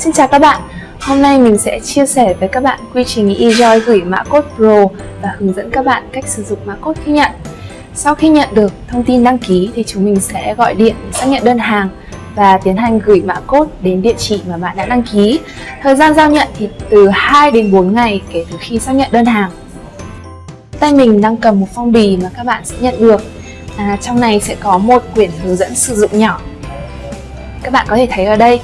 Xin chào các bạn, hôm nay mình sẽ chia sẻ với các bạn quy trình eJoy gửi mã code Pro và hướng dẫn các bạn cách sử dụng mã code khi nhận. Sau khi nhận được thông tin đăng ký thì chúng mình sẽ gọi điện xác nhận đơn hàng và tiến hành gửi mã code đến địa chỉ mà bạn đã đăng ký. Thời gian giao nhận thì từ 2 đến 4 ngày kể từ khi xác nhận đơn hàng. Tay mình đang cầm một phong bì mà các bạn sẽ nhận được. À, trong này sẽ có một quyển hướng dẫn sử dụng nhỏ. Các bạn có thể thấy ở đây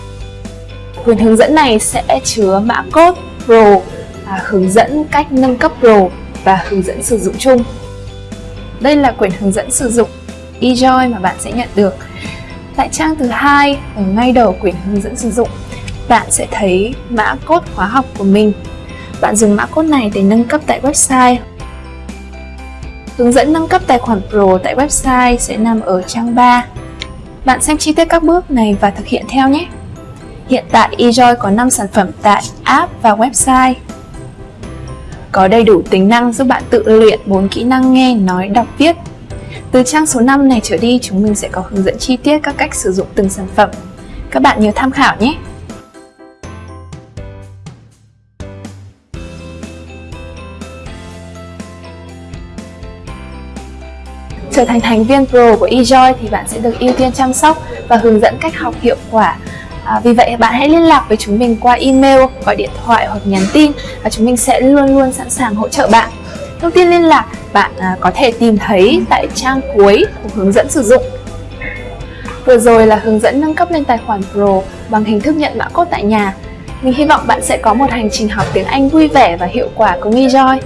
Quyển hướng dẫn này sẽ chứa mã code Pro, à, hướng dẫn cách nâng cấp Pro và hướng dẫn sử dụng chung. Đây là quyển hướng dẫn sử dụng eJoy mà bạn sẽ nhận được. Tại trang thứ hai ở ngay đầu quyển hướng dẫn sử dụng, bạn sẽ thấy mã code khóa học của mình. Bạn dùng mã code này để nâng cấp tại website. Hướng dẫn nâng cấp tài khoản Pro tại website sẽ nằm ở trang 3. Bạn xem chi tiết các bước này và thực hiện theo nhé. Hiện tại eJoy có 5 sản phẩm tại app và website. Có đầy đủ tính năng giúp bạn tự luyện 4 kỹ năng nghe, nói, đọc, viết. Từ trang số 5 này trở đi, chúng mình sẽ có hướng dẫn chi tiết các cách sử dụng từng sản phẩm. Các bạn nhớ tham khảo nhé! Trở thành thành viên Pro của eJoy thì bạn sẽ được ưu tiên chăm sóc và hướng dẫn cách học hiệu quả À, vì vậy bạn hãy liên lạc với chúng mình qua email, gọi điện thoại hoặc nhắn tin và chúng mình sẽ luôn luôn sẵn sàng hỗ trợ bạn. Thông tin liên lạc bạn à, có thể tìm thấy tại trang cuối của hướng dẫn sử dụng. Vừa rồi là hướng dẫn nâng cấp lên tài khoản Pro bằng hình thức nhận mã code tại nhà. Mình hy vọng bạn sẽ có một hành trình học tiếng Anh vui vẻ và hiệu quả cùng eJoy.